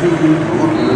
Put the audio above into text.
Two, you.